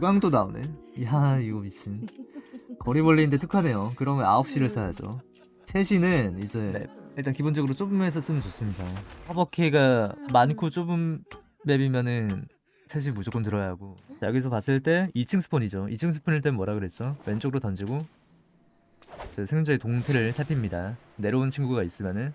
유광도 나오네. 야 이거 미친. 거리벌레인데 특화네요. 그러면 9시를 써야죠. 3시는 이제 일단 기본적으로 좁은 맵에서 쓰면 좋습니다. 커버키가 많고 좁은 맵이면은 3시 무조건 들어야 하고. 자, 여기서 봤을 때 2층 스폰이죠. 2층 스폰일 땐 뭐라 그랬죠? 왼쪽으로 던지고 저 생존자의 동태를 살핍니다. 내려온 친구가 있으면은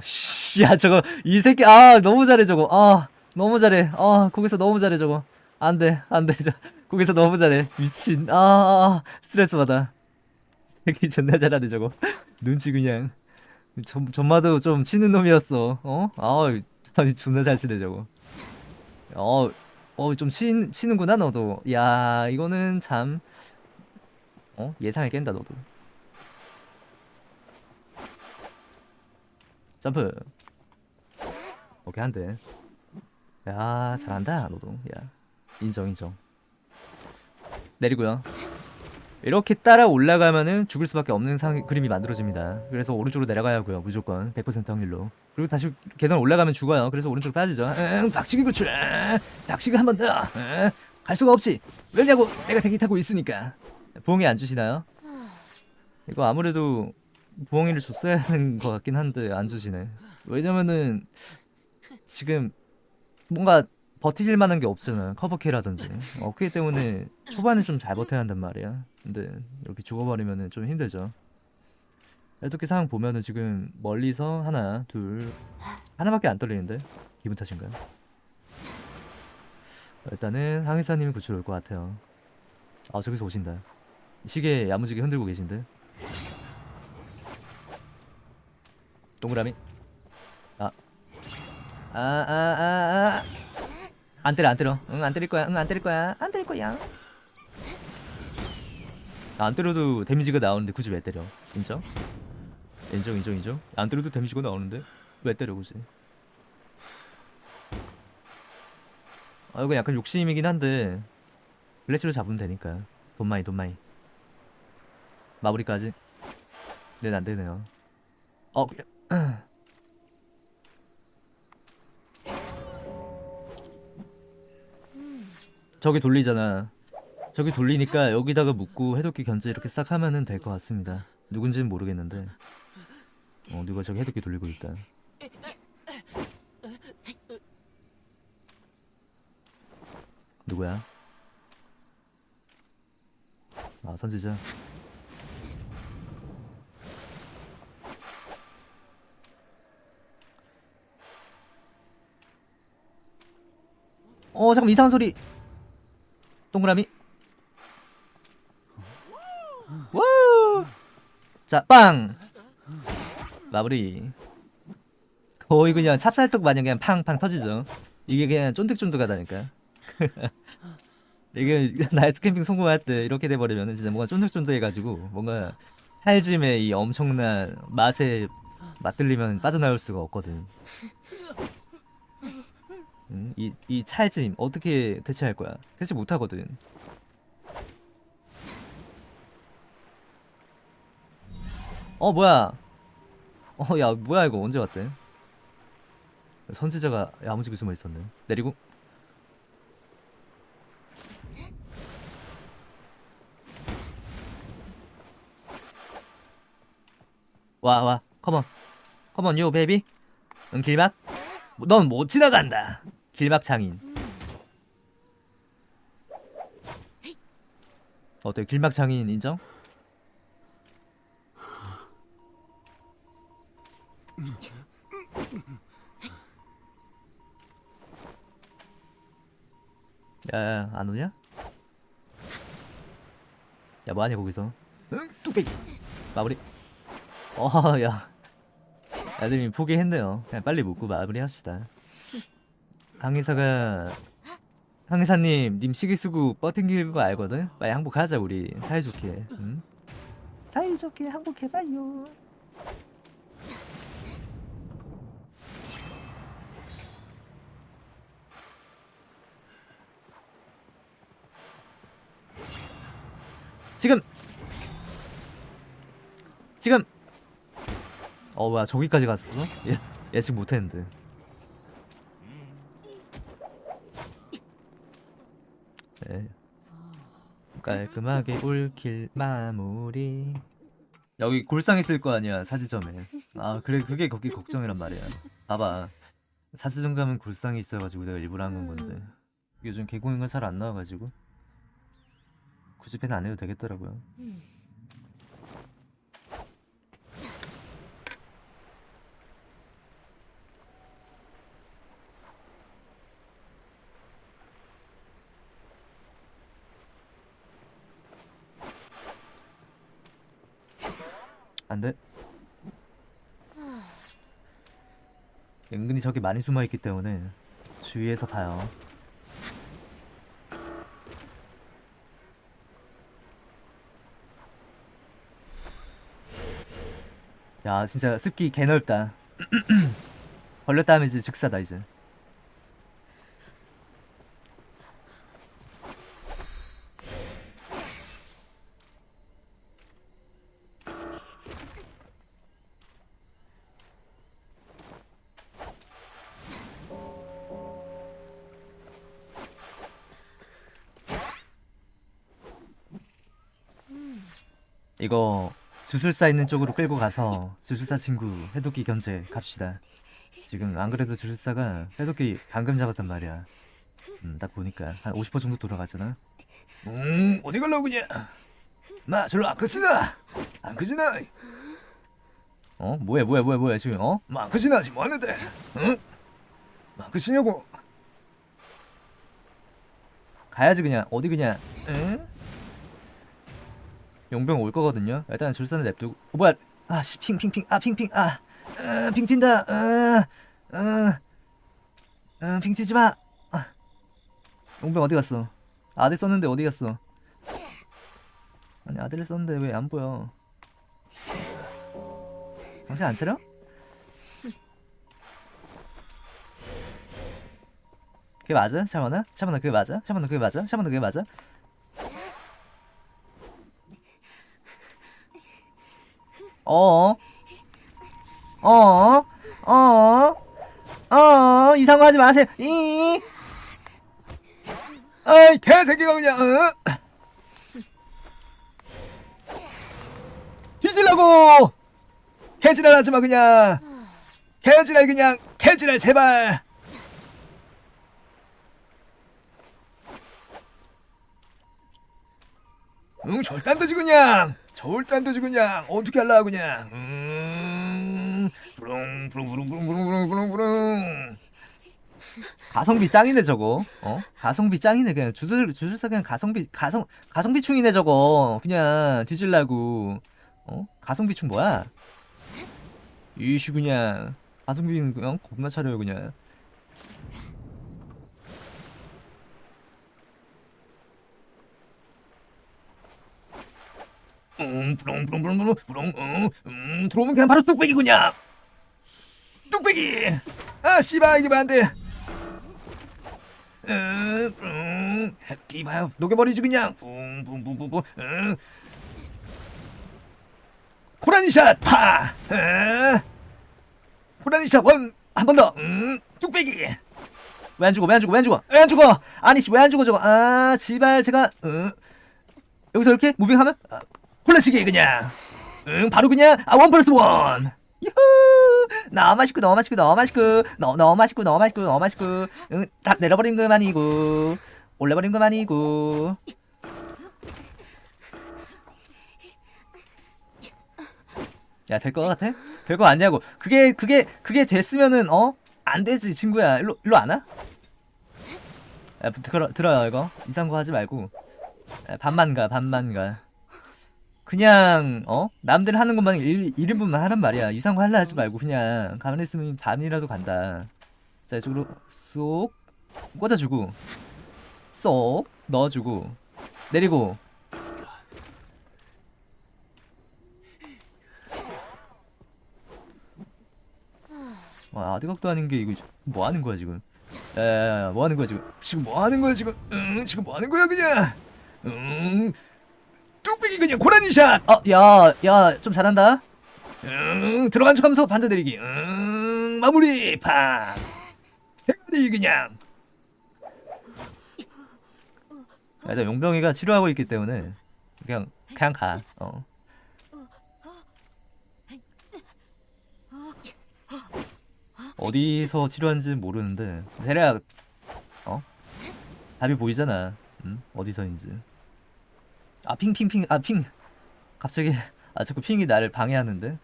씨, 야 저거 이 새끼 아 너무 잘해 저거. 아 너무 잘해. 아 거기서 너무 잘해 저거 안돼 안돼 저 거기서 너무 잘해 미친 아, 아, 아 스트레스 받아 새끼 존나 잘하네 저거 눈치 그냥 전, 전마도 좀 치는 놈이었어 어? 아 아니 존나 잘 치네 저거 어, 어, 좀 치, 치는구나, 너도. 야, 이거는 참, 어? 예상을 깬다, 너도. 점프. 오케이, 한 대. 야, 잘한다, 너도. 야, 인정, 인정. 내리고요. 이렇게 따라 올라가면은 죽을 수밖에 없는 상, 그림이 만들어집니다. 그래서 오른쪽으로 내려가야 하고요. 무조건 100% 확률로. 그리고 다시 계단 올라가면 죽어요. 그래서 오른쪽으로 빠지죠. 응, 박치기 구출. 박치기 한 번 더. 응, 갈 수가 없지. 왜냐고 내가 대기 타고 있으니까. 부엉이 안 주시나요? 이거 아무래도 부엉이를 줬어야 하는 것 같긴 한데 안 주시네. 왜냐면은 지금 뭔가 버티실 만한 게 없잖아 커버키라든지. 어 그기 때문에 초반에 좀 잘 버텨야 한단 말이야. 근데 이렇게 죽어버리면은 좀 힘들죠. 이렇게 상황 보면은 지금 멀리서 하나 둘 하나밖에 안 떨리는데? 기분 탓인가요? 일단은 항해사님이 구출 올 것 같아요. 아 저기서 오신다. 시계 야무지게 흔들고 계신데? 동그라미. 아. 아아 아아 안 때려 안 때려. 응 안 때릴 거야 응 안 때릴 거야 안 때릴 거야. 아, 안 때려도 데미지가 나오는데 굳이 왜 때려? 인정? 인정 인정 인정. 안 때려도 데미지가 나오는데 왜 때려 굳이? 아 이거 약간 욕심이긴 한데 블래시로 잡으면 되니까. 돈 많이 돈 많이. 마무리까지. 네는 안 되네요. 어 저기 돌리잖아. 저기 돌리니까 여기다가 묶고 해독기 견제 이렇게 싹 하면은 될 것 같습니다. 누군지는 모르겠는데. 어 누가 저기 해독기 돌리고 있다. 누구야? 아 선지자. 어 잠깐 이상한 소리 동그라미. 와! 자, 빵! 마무리. 거의 그냥 찹쌀떡 마냥 그냥 팡팡 터지죠. 이게 그냥 쫀득쫀득하다니까. 이게 나이트 캠핑 성공할 때 이렇게 돼버리면 진짜 뭔가 쫀득쫀득해가지고 뭔가 찰짐의 이 엄청난 맛에 맛들리면 빠져나올 수가 없거든 음, 이, 이 찰짐 어떻게 대체할 거야? 대체 못하거든. 어 뭐야? 어 야 뭐야 이거? 언제 왔대? 선지자가 야무지게 숨어 있었네. 내리고. 와와 come on. Come on yo baby. 응 길막. 넌 못 지나간다 길막 장인. 어때? 길막 장인 인정? 야야 안 오냐? 야 뭐하냐 거기서? 응? 뚝배기. 마무리. 어야. 애들이 포기했네요. 그냥 빨리 묻고 마무리 합시다 항해사가 항해사님 님 시기 쓰고 버팅길 거 알거든? 빨리 항복하자 우리 사이좋게 응? 사이좋게 항복해봐요 지금 지금 어 뭐야 저기까지 갔어? 예, 예측 못했는데 깔끔하게 올킬 마무리. 여기 골상 있을 거 아니야 사지점에. 아 그래 그게 거기 걱정이란 말이야. 봐봐. 사지점 가면 골상이 있어가지고 내가 일부러 한 건 건데. 요즘 개공인가 잘 안 나와가지고. 굳이 밴안 해도 되겠더라고요 안돼? 은근히 저기 많이 숨어있기 때문에 주위에서 봐요. 야 진짜 습기 개 넓다. 걸렸다 하면 이제 즉사다 이제 이거 주술사 있는 쪽으로 끌고 가서 주술사 친구 해독기 견제 갑시다. 지금 안 그래도 주술사가 해독기 방금 잡았단 말이야. 음, 딱 보니까 한 50% 정도 돌아가잖아. 음, 어디 갈라고 그냥? 마, 절로 안 크지나? 안 크지나? 어? 뭐야, 뭐야, 뭐야, 뭐야 지금? 어? 마안 크지나 지금 뭐 하는데? 응? 마안 크지냐고? 가야지 그냥 어디 그냥? 응? 용병 올 거거든요. 일단 줄선을 냅두고. 어, 뭐야? 아, 씨, 핑, 핑, 핑, 아, 핑, 핑, 아, 아, 핑 튄다. 아, 아, 아, 핑 튀지 마. 아. 용병 어디 갔어? 아들 썼는데 어디 갔어? 아니 아들을 썼는데 왜 안 보여? 당신 안 차려? 그게 맞아? 샤머나? 샤머나 그게 맞아? 샤머나 그게 맞아? 샤머나 그게 맞아? 어어? 어어? 어어? 어어? 이상한 거 하지 마세요. 이 아이 개새끼가 그냥 어? 뒤질라고 개지랄 하지마 그냥 개지랄 그냥 개지랄 제발 응 절단도지 그냥 절단도지 그냥 어떻게 할라 그냥 음 부릉 부릉 부릉 부릉 부릉 부릉 부릉 부릉. 가성비 짱이네 저거. 어? 가성비 짱이네. 그냥 주술 주술사 그냥 가성비 가성 가성비 충이네 저거. 그냥 뒤질라고. 어? 가성비 충 뭐야? 이씨 그냥 가성비는 그냥 겁나 차려요 그냥 음 부렁 부렁 부렁 부렁 부렁 음, 음 들어오면 그냥 바로 뚝배기 그냥. 뚝배기! 아 씨발 이게 안 돼. 음, 음, 햇기 봐요. 녹여버리지 그냥. 붕 붕 붕 붕 붕 음. 고라니샷 파! 음. 고라니샷 원 한 번 더. 음, 뚝배기! 왜 안 죽어 왜 안 죽어 왜 안 죽어? 왜 안 죽어? 아니 씨 왜 안 죽어 저거? 아 지발 제가 음. 여기서 이렇게 무빙하면? 아, 콜라시기 그냥. 응 바로 그냥 아원 플러스 원. 유후. 너무 맛있고 너무 맛있고 너무 맛있고. 너, 너무 맛있고 너무 맛있고 너무 맛있고. 응다 내려버린 것만이고. 올려버린 것만이고. 야 될 거 같아? 될 거 아니냐고. 그게 그게 그게 됐으면은 어? 안 되지 친구야. 일로 일로 안 와? 야 들어, 들어요 이거. 이상한 거 하지 말고. 야, 반만 가 반만 가 그냥 어? 남들 하는 것만 1, 1인분만 하란 말이야. 이상한 거 할라 하지 말고 그냥 가만히 있으면 반이라도 간다. 자 이쪽으로 쏙 꽂아주고 쏙 넣어주고 내리고. 와 아드각도 아닌 게 이거 뭐 하는 거야 지금? 야야야 뭐 하는 거야 지금? 지금 뭐 하는 거야 지금? 응 지금 뭐 하는 거야 그냥? 응 뚝배기 그냥 고라니 샷 어 야 야 좀 잘한다 응 들어간 척하면서 반자 내리기 응 마무리 팍 대가리 그냥 일단 용병이가 치료하고 있기 때문에 그냥 그냥 가. 어. 어디서 치료하는지 모르는데 대략 어 답이 보이잖아. 응? 어디서인지. 아 핑핑핑 아 핑. 갑자기 아 자꾸 핑이 나를 방해하는데?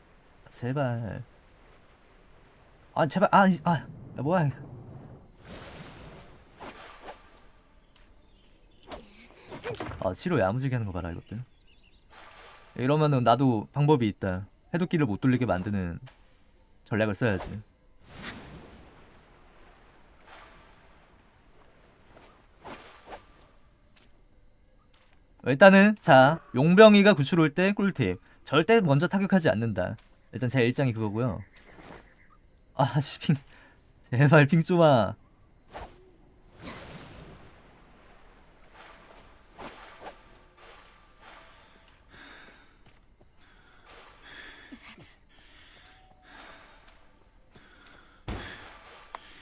제발. 아 제발 아, 이- 아 야, 뭐야 아 치료 야무지게 하는 거 봐라 이것들. 이러면은 나도 방법이 있다. 해독기를 못 돌리게 만드는 전략을 써야지 일단은 자 용병이가 구출 올 때 꿀팁. 절대 먼저 타격하지 않는다. 일단 제 일장이 그거고요. 아씨 핑. 제발 핑 좀와.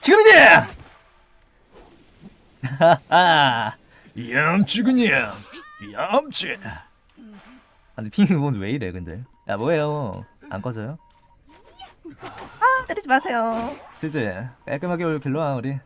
지금이지! 하하 얌치군요 얌치 아니 핑이 뭔왜 이래 근데? 야 뭐예요? 안 꺼져요? 아 때리지 마세요. 지지 깔끔하게 올 길러와 우리